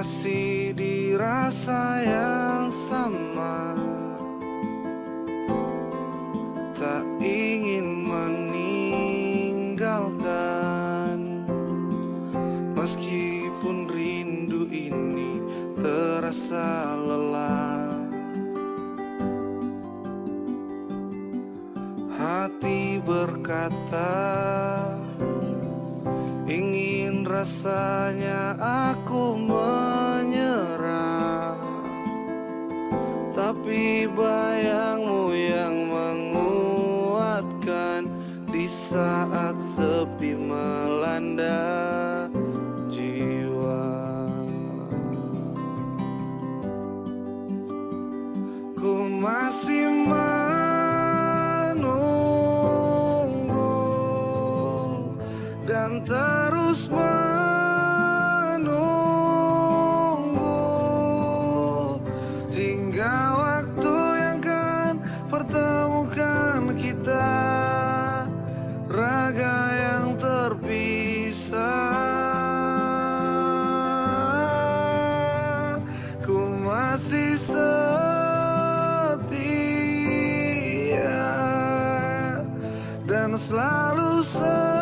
masih dirasa yang sama. Tak ingin meninggalkan. Meskipun rindu ini terasa lelah. Hati berkata rasanya aku menyerah. Tapi bayangmu yang menguatkan Di saat sepi melanda jiwa. Ku masih menunggu Dan terus menunggu Selalu setia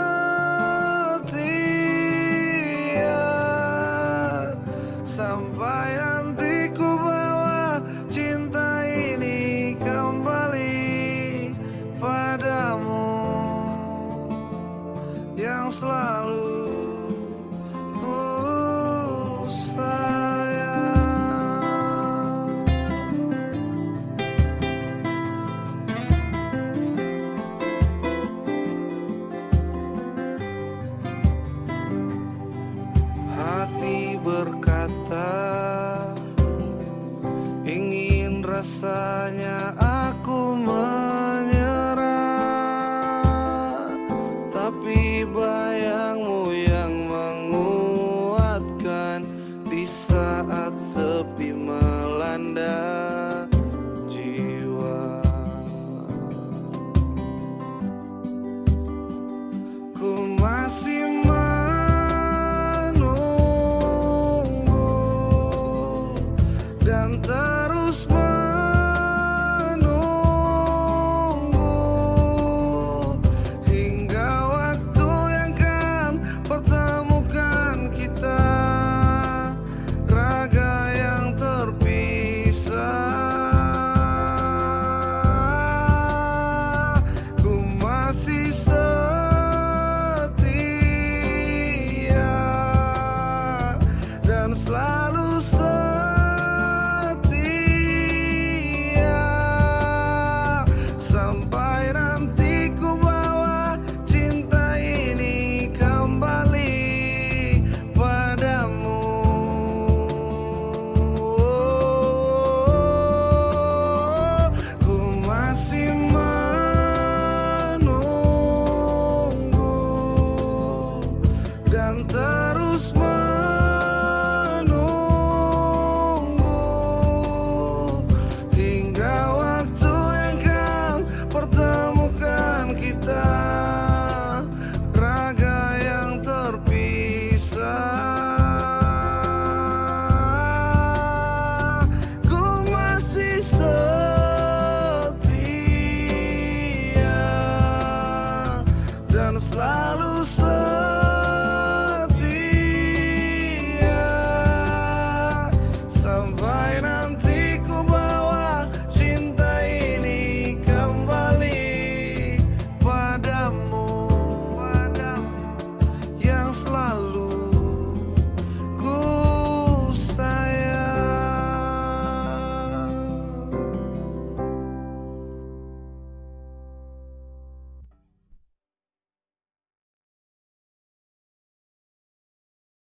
Ingin rasanya aku terus menunggu. Hingga waktu yang akan pertemukan kita. Raga yang terpisah. Ku masih setia dan selalu